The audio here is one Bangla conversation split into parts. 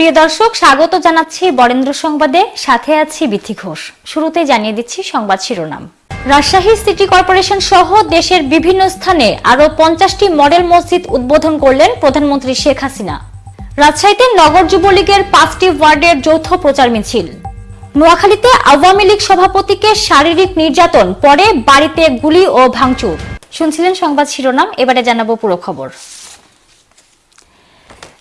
প্রিয় দর্শক, স্বাগত জানাচ্ছি বরেন্দ্র সংবাদে। সাথে আছি বিথি ঘোষ। শুরুতে জানিয়ে দিচ্ছি সংবাদ শিরোনাম। রাজশাহী সিটি কর্পোরেশন সহ দেশের বিভিন্ন স্থানে আরও পঞ্চাশটি মডেল মসজিদ উদ্বোধন করলেন প্রধানমন্ত্রী শেখ হাসিনা। রাজশাহীতে নগর যুবলীগের পাঁচটি ওয়ার্ডের যৌথ প্রচার মিছিল। নোয়াখালীতে আওয়ামী লীগ সভাপতিকে শারীরিক নির্যাতন, পরে বাড়িতে গুলি ও ভাঙচুর। শুনছিলেন সংবাদ শিরোনাম, এবারে জানাব পুরো খবর।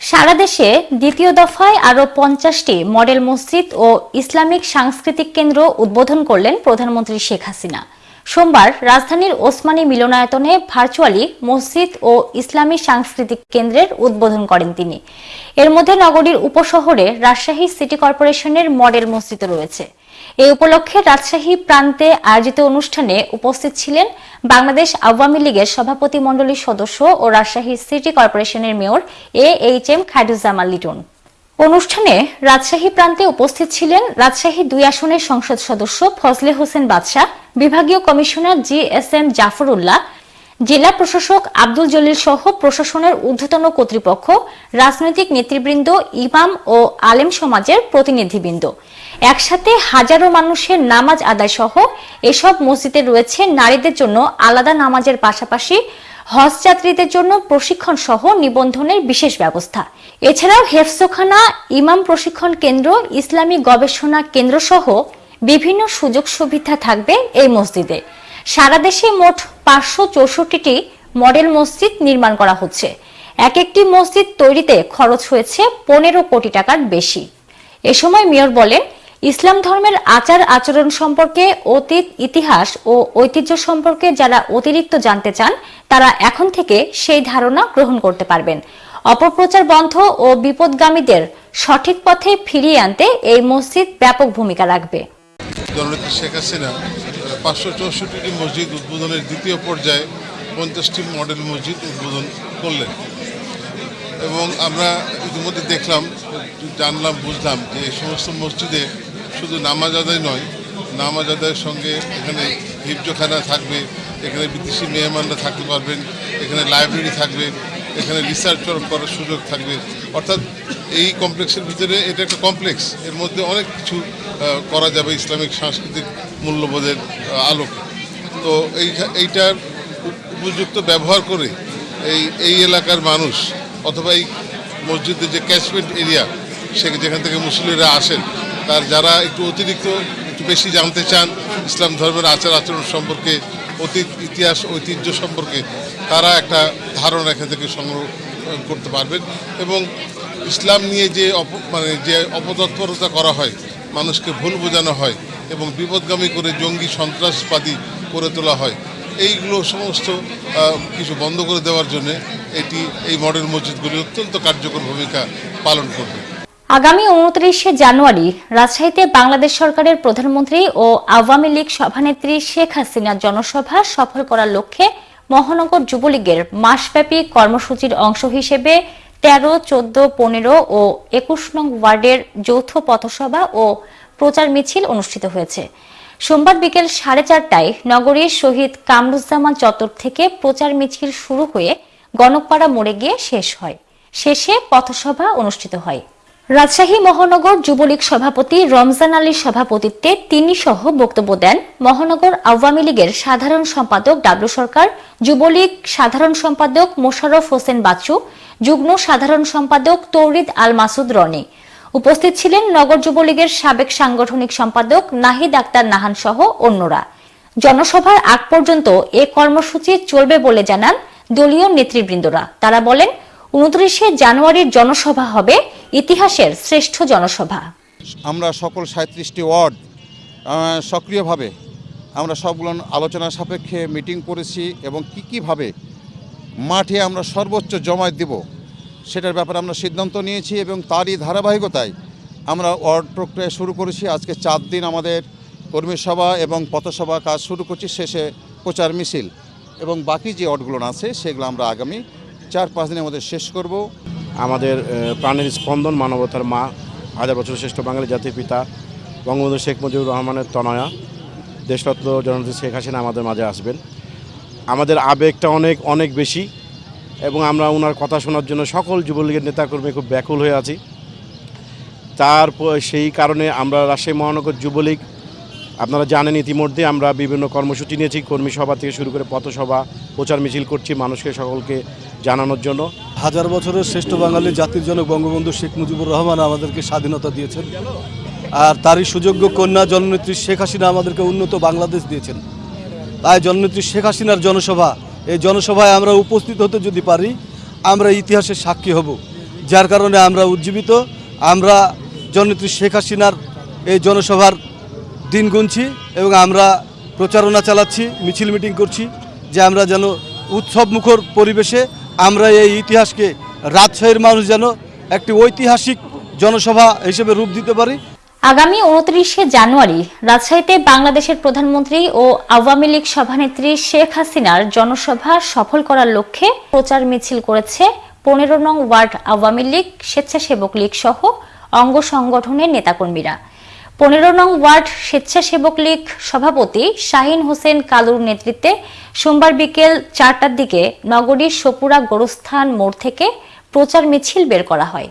সারা দেশে দ্বিতীয় দফায় আরও পঞ্চাশটি মডেল মসজিদ ও ইসলামিক সাংস্কৃতিক কেন্দ্র উদ্বোধন করলেন প্রধানমন্ত্রী শেখ হাসিনা। সোমবার রাজধানীর ওসমানী মিলনায়তনে ভার্চুয়ালি মসজিদ ও ইসলামী সাংস্কৃতিক কেন্দ্রের উদ্বোধন করেন তিনি। এর মধ্যে নগরীর উপশহরে রাজশাহী সিটি কর্পোরেশনের মডেল মসজিদ রয়েছে। এই উপলক্ষে রাজশাহী প্রান্তে আয়োজিত অনুষ্ঠানে উপস্থিত ছিলেন বাংলাদেশ আওয়ামী লীগের সভাপতি মণ্ডলীর সদস্য ও রাজশাহী সিটি কর্পোরেশনের mayor A H M Khairuzzaman Liton. অনুষ্ঠানে রাজশাহী প্রান্তে উপস্থিত ছিলেন রাজশাহী দুই আসনের সংসদ সদস্য ফজলে হোসেন বাদশাহ, বিভাগীয় commissioner G S M Jafrullah জেলা প্রশাসক আব্দুল জলিল সহ প্রশাসনের ঊর্ধ্বতন কর্তৃপক্ষ, রাজনৈতিক নেতৃবৃন্দ, ইমাম ও আলেম সমাজের প্রতিনিধিবৃন্দ। একসাথে হাজারো মানুষের নামাজ আদায় সহ এসব মসজিদে রয়েছে নারীদের জন্য আলাদা নামাজের পাশাপাশি হজ যাত্রীদের জন্য প্রশিক্ষণ সহ নিবন্ধনের বিশেষ ব্যবস্থা। এছাড়াও হেফসোখানা ইমাম প্রশিক্ষণ কেন্দ্র, ইসলামী গবেষণা কেন্দ্র সহ বিভিন্ন সুযোগ সুবিধা থাকবে এই মসজিদে। সারা দেশে মোট পাঁচশো চৌষট্টিটি মডেল মসজিদ নির্মাণ করা হচ্ছে। এক একটি মসজিদ তৈরিতে খরচ হয়েছে পনেরো কোটি টাকার বেশি। এ সময় মেয়র বলেন, ইসলাম ধর্মের আচার আচরণ সম্পর্কে, অতীত ইতিহাস ও ঐতিহ্য সম্পর্কে যারা অতিরিক্ত জানতে চান, তারা এখন থেকে সেই ধারণা গ্রহণ করতে পারবেন। অপপ্রচার বন্ধ ও বিপদগামীদের সঠিক পথে ফিরিয়ে আনতে এই মসজিদ ব্যাপক ভূমিকা রাখবে। জননেত্রী শেখ হাসিনা, পাঁচশো চৌষট্টিটি মসজিদ উদ্বোধনের দ্বিতীয় পর্যায়ে পঞ্চাশটি মডেল মসজিদ উদ্বোধন করলেন। এবং আমরা ইতিমধ্যে দেখলাম, জানলাম, বুঝলাম যে এই সমস্ত মসজিদে শুধু নামাজ আদায় নয়, নামাজ আদায়ের সঙ্গে এখানে হিফজখানা থাকবে, এখানে বিদেশি মেহমানরা থাকতে পারবেন, এখানে লাইব্রেরি থাকবে, এখানে রিসার্চ করার সুযোগ থাকবে। অর্থাৎ এই কমপ্লেক্সের ভিতরে এটা একটা কমপ্লেক্স, এর মধ্যে অনেক কিছু করা যাবে ইসলামিক সাংস্কৃতিক মূল্যবোধের আলোকে। তো এই এইটার উপযুক্ত ব্যবহার করে এই এই এলাকার মানুষ অথবা এই মসজিদের যে ক্যাচমেন্ট এরিয়া সে যেখান থেকে মুসলিমরা আসেন, তার যারা একটু অতিরিক্ত, একটু বেশি জানতে চান ইসলাম ধর্মের আচার আচরণ সম্পর্কে, অতীত ইতিহাস, ঐতিহ্য সম্পর্কে, তারা একটা ধারণা এখান থেকে সংগ্রহ করতে পারবেন। এবং ইসলাম নিয়ে যে অপ মানে যে অপতৎপরতা করা হয় মানুষকে ভুল বোঝানো হয় এবং বিপদগামী করে জঙ্গি সন্ত্রাসবাদী করে তোলা হয়। এইগুলো সমস্ত কিছু বন্ধ করে দেওয়ার জন্য এটি এই মডেল মসজিদগুলি অত্যন্ত কার্যকর ভূমিকা পালন করবে। আগামী উনত্রিশে জানুয়ারি রাজশাহীতে বাংলাদেশ সরকারের প্রধানমন্ত্রী ও আওয়ামী লীগ সভানেত্রী শেখ হাসিনার জনসভা সফল করার লক্ষ্যে মহানগর যুবলীগের মাসব্যাপী কর্মসূচির অংশ হিসেবে তেরো, চোদ্দ, পনেরো ও একুশ নং ওয়ার্ডের যৌথ পথসভা ও প্রচার মিছিল অনুষ্ঠিত হয়েছে। সোমবার বিকেল সাড়ে চারটায় নগরীর শহীদ কামরুজ্জামান চত্বর থেকে প্রচার মিছিল শুরু হয়ে গণকপাড়া মোড়ে গিয়ে শেষ হয়। শেষে পথসভা অনুষ্ঠিত হয়। রাজশাহী মহানগর যুবলীগ সভাপতি রমজান আলীর সভাপতিত্বে তিনি সহ বক্তব্য দেন মহানগর আওয়ামী লীগের সাধারণ সম্পাদক ডাবলু সরকার, যুবলীগ সাধারণ সম্পাদক মোশাররফ হোসেন বাচ্চু, যুগ্ম সাধারণ সম্পাদক তৌরিদ আল মাসুদ রনি। উপস্থিত ছিলেন নগর যুবলীগের সাবেক সাংগঠনিক সম্পাদক নাহিদ আক্তার নাহান সহ অন্যরা। জনসভার আগ পর্যন্ত এ কর্মসূচি চলবে বলে জানান দলীয় নেতৃবৃন্দরা। তারা বলেন উনত্রিশে জানুয়ারির জনসভা হবে, ইতিহাসের শ্রেষ্ঠ জনসভা। আমরা সকল সাঁত্রিশটি ওয়ার্ড সক্রিয়ভাবে আমরা সবগুলো আলোচনা সাপেক্ষে মিটিং করেছি এবং কী কীভাবে মাঠে আমরা সর্বোচ্চ জমায়েত দেব, সেটার ব্যাপারে আমরা সিদ্ধান্ত নিয়েছি এবং তারই ধারাবাহিকতায় আমরা ওয়ার্ড প্রক্রিয়া শুরু করেছি। আজকে চার দিন আমাদের কর্মী সভা এবং পথসভা কাজ শুরু করছি, শেষে প্রচার মিছিল এবং বাকি যে ওয়ার্ডগুলো আছে, সেগুলো আমরা আগামী চার পাঁচ দিনের মধ্যে শেষ করব। আমাদের প্রাণের স্পন্দন মানবতার মা, হাজার বছর শ্রেষ্ঠ বাঙালি জাতির পিতা, বঙ্গবন্ধু শেখ মুজিবুর রহমানের তনয়া, দেশরত্ন জননেত্রী শেখ হাসিনা আমাদের মাঝে আসবেন। আমাদের আবেগটা অনেক অনেক বেশি এবং আমরা ওনার কথা শোনার জন্য সকল যুবলীগের নেতাকর্মী খুব ব্যাকুল হয়ে আছি। তার সেই কারণে আমরা রাজশাহী মহানগর যুবলীগ, আপনারা জানেন ইতিমধ্যে আমরা বিভিন্ন কর্মসূচি নিয়েছি, কর্মী সভা থেকে শুরু করে পথসভা, প্রচার মিছিল করছি, মানুষকে সকলকে জানানোর জন্য। হাজার বছরের শ্রেষ্ঠ বাঙালি জাতির জনক বঙ্গবন্ধু শেখ মুজিবুর রহমান আমাদেরকে স্বাধীনতা দিয়েছেন। আর তারই সুযোগ্য কন্যা জননেত্রী শেখ হাসিনা আমাদেরকে উন্নত বাংলাদেশ দিয়েছেন। তাই জননেত্রী শেখ হাসিনার জনসভা, এই জনসভায় আমরা উপস্থিত হতে যদি পারি, আমরা ইতিহাসের সাক্ষী হব। যার কারণে আমরা উজ্জীবিত, আমরা জননেত্রী শেখ হাসিনার এই জনসভার দিন গুনছি এবং আমরা প্রচারণা চালাচ্ছি, মিছিল মিটিং করছি, যে আমরা যেন উৎসব মুখর পরিবেশে আমরা এই ইতিহাসকে রাজশাহীর মানুষ যেন একটি ঐতিহাসিক জনসভা হিসেবে রূপ দিতে পারি। আগামী উনত্রিশে জানুয়ারি রাজশাহীতে বাংলাদেশের প্রধানমন্ত্রী ও আওয়ামী লীগ সভানেত্রী শেখ হাসিনার জনসভা সফল করার লক্ষ্যে প্রচার মিছিল করেছে পনেরো নং ওয়ার্ড আওয়ামী লীগ, স্বেচ্ছাসেবক লীগ সহ অঙ্গ সংগঠনের নেতাকর্মীরা। পনেরো নং ওয়ার্ড স্বেচ্ছাসেবক লীগ সভাপতি শাহিন হোসেন কালুর নেতৃত্বে সোমবার বিকেল চারটার দিকে নগরীর সপুরা গোরস্থান মোড় থেকে প্রচার মিছিল বের করা হয়।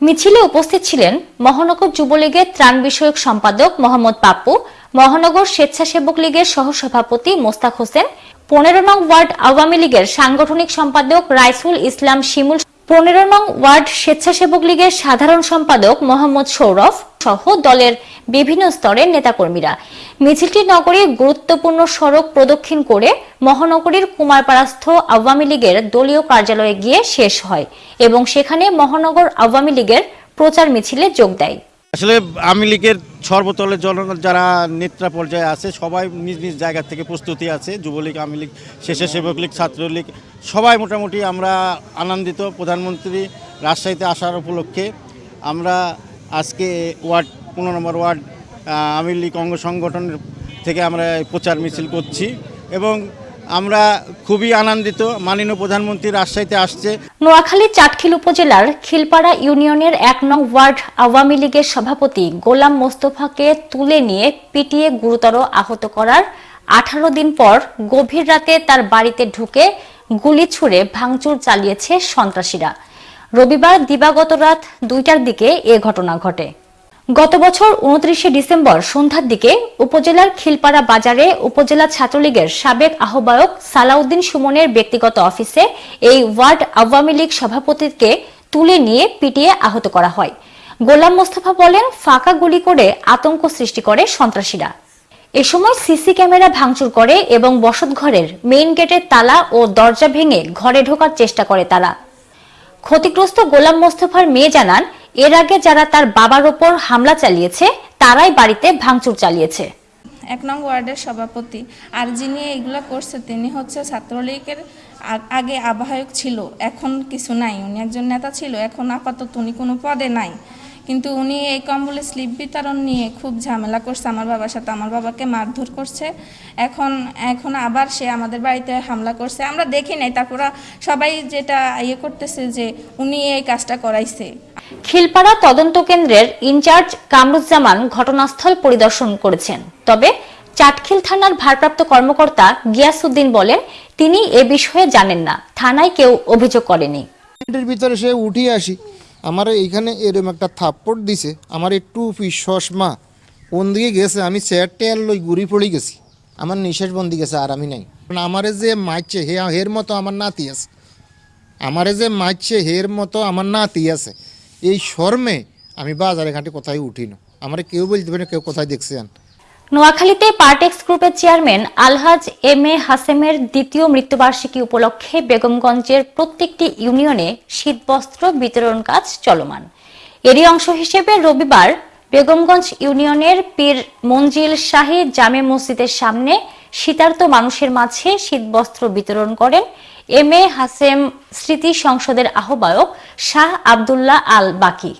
মিছিলে উপস্থিত ছিলেন মহানগর যুবলীগের ত্রাণ বিষয়ক সম্পাদক মোহাম্মদ পাপ্পু, মহানগর স্বেচ্ছাসেবক লীগের সহসভাপতি মোস্তাক হোসেন, পনেরো নং ওয়ার্ড আওয়ামী লীগের সাংগঠনিক সম্পাদক রাইসুল ইসলাম শিমুল, পনেরো নং ওয়ার্ড স্বেচ্ছাসেবক লীগের সাধারণ সম্পাদক মোহাম্মদ সৌরভ সহ দলের বিভিন্ন স্তরের নেতাকর্মীরা। মিছিলটি নগরীর গুরুত্বপূর্ণ সড়ক প্রদক্ষিণ করে মহানগরীর কুমারপাড়াস্থ আওয়ামী লীগের দলীয় কার্যালয়ে গিয়ে শেষ হয় এবং সেখানে মহানগর আওয়ামী লীগের প্রচার মিছিলে যোগ দেয়। আসলে আওয়ামী লীগের সর্বতলের জন যারা নেত্রা পর্যায়ে আছে, সবাই নিজ নিজ জায়গা থেকে প্রস্তুতি আছে। যুবলীগ, আওয়ামী লীগ, স্বেচ্ছাসেবক লীগ, ছাত্রলীগ, সবাই মোটামুটি আমরা আনন্দিত। প্রধানমন্ত্রী রাজশাহীতে আসার উপলক্ষে আমরা আজকে ওয়ার্ড, পনেরো নম্বর ওয়ার্ড আওয়ামী লীগ অঙ্গ সংগঠনের থেকে আমরা প্রচার মিছিল করছি এবং আমরা খুবই আনন্দিত, মাননীয় প্রধানমন্ত্রী রাজশাহীতে আসছে। নোয়াখালী চাটখিল উপজেলার খিলপাড়া ইউনিয়নের এক নং ওয়ার্ড আওয়ামী লীগের সভাপতি গোলাম মোস্তফাকে তুলে নিয়ে পিটিয়ে গুরুতর আহত করার আঠারো দিন পর গভীর রাতে তার বাড়িতে ঢুকে গুলি ছুড়ে ভাঙচুর চালিয়েছে সন্ত্রাসীরা। রবিবার দিবাগত রাত দুইটার দিকে এ ঘটনা ঘটে। গত বছর উনত্রিশে ডিসেম্বর সন্ধ্যার দিকে উপজেলার খিলপাড়া বাজারে উপজেলা ছাত্রলীগের সাবেক আহ্বায়ক সালাউদ্দিন সুমনের ব্যক্তিগত অফিসে এই ওয়ার্ড আওয়ামী লীগ সভাপতিকে তুলে নিয়ে পিটিয়ে আহত করা হয়। গোলাম মোস্তফা বলেন, ফাঁকা গুলি করে আতঙ্ক সৃষ্টি করে সন্ত্রাসীরা। এ সময় সিসি ক্যামেরা ভাঙচুর করে এবং বসতঘরের মেইন গেটের তালা ও দরজা ভেঙে ঘরে ঢোকার চেষ্টা করে তারা। ক্ষতিগ্রস্ত গোলাম মোস্তফার মেয়ে জানান, এর আগে যারা তার বাবার ওপর হামলা চালিয়েছে, তারাই বাড়িতে ভাঙচুর চালিয়েছে। এক নং ওয়ার্ডের সভাপতি আর যিনি এগুলো করছে, তিনি হচ্ছে ছাত্রলীগের আগে আবাহক ছিল, এখন কিছু নাই। উনি একজন নেতা ছিল, এখন আপাতত উনি কোনো পদে নাই। কিন্তু উনি এই কম্বলে স্লিপ বিতরণ নিয়ে খুব ঝামেলা করছে আমার বাবার সাথে। আমার বাবাকে মারধর করছে। এখন এখন আবার সে আমাদের বাড়িতে হামলা করছে। আমরা দেখি নাই তারপরে সবাই যেটা ইয়ে করতেছে যে উনি এই কাজটা করাইছে। খিলপাড়া তদন্ত কেন্দ্রের ইনচার্জ কামরুজ্জামান ঘটনাস্থল পরিদর্শন করেছেন। তবে চাটখিল থানার ভারপ্রাপ্ত কর্মকর্তা গিয়াসউদ্দিন বলেন তিনি এ বিষয়ে জানেন না। থানায় কেউ অভিযোগ করেনি। ভিতরে সে উঠিয়ে আসি। আমার এইখানে এরম একটা থাপ্পড় দিছে, আমার একটু চশমা কোন দিকে গেছে? আমি চেয়ার টেয়ার লই ঘুরি পড়ে গেছি। আমার নিঃশ্বাস বন্দি গেছে, আর আমি নাই। আমারে যে মারছে, হে, হের মতো আমার নাতি আছে। আমারে যে মারছে, হের মতো আমার নাতি আছে। এই শর্মে আমি বাজারে ঘাটে কোথায় উঠি না আমার কেউ বলতে পারে কেউ কোথায় দেখছেন নোয়াখালীতে পার্টেক্স গ্রুপের চেয়ারম্যান আলহাজ এম এ হাসেমের দ্বিতীয় মৃত্যুবার্ষিকী উপলক্ষে বেগমগঞ্জের প্রত্যেকটি ইউনিয়নে শীতবস্ত্র বিতরণ কাজ চলমান। এরই অংশ হিসেবে রবিবার বেগমগঞ্জ ইউনিয়নের পীর মঞ্জিল শাহী জামে মসজিদের সামনে শীতার্ত মানুষের মাঝে শীতবস্ত্র বিতরণ করেন এম এ হাসেম স্মৃতি সংসদের আহ্বায়ক শাহ আবদুল্লাহ আল বাকি।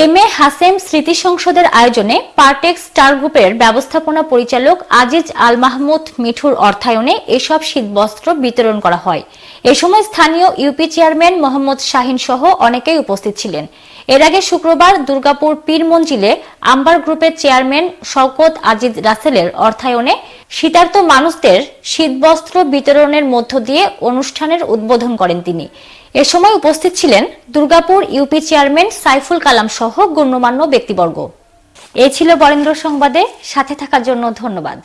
এম এ হাসেম স্মৃতি সংসদের আয়োজনে পার্টেক স্টার গ্রুপের ব্যবস্থাপনা পরিচালক আজিজ আল মাহমুদ মিঠুর অর্থায়নে এসব শীতবস্ত্র বিতরণ করা হয়। এ সময় স্থানীয় ইউপি চেয়ারম্যান মোহাম্মদ শাহিন সহ অনেকেই উপস্থিত ছিলেন। এর আগে শুক্রবার দুর্গাপুর পীর মঞ্জিলে আম্বার গ্রুপের চেয়ারম্যান শওকত আজিজ রাসেলের অর্থায়নে শীতার্ত মানুষদের শীতবস্ত্র বিতরণের মধ্য দিয়ে অনুষ্ঠানের উদ্বোধন করেন তিনি। এ সময় উপস্থিত ছিলেন দুর্গাপুর ইউপি চেয়ারম্যান সাইফুল কালাম সহ গণ্যমান্য ব্যক্তিবর্গ। এ ছিল বরেন্দ্র সংবাদে। সাথে থাকার জন্য ধন্যবাদ।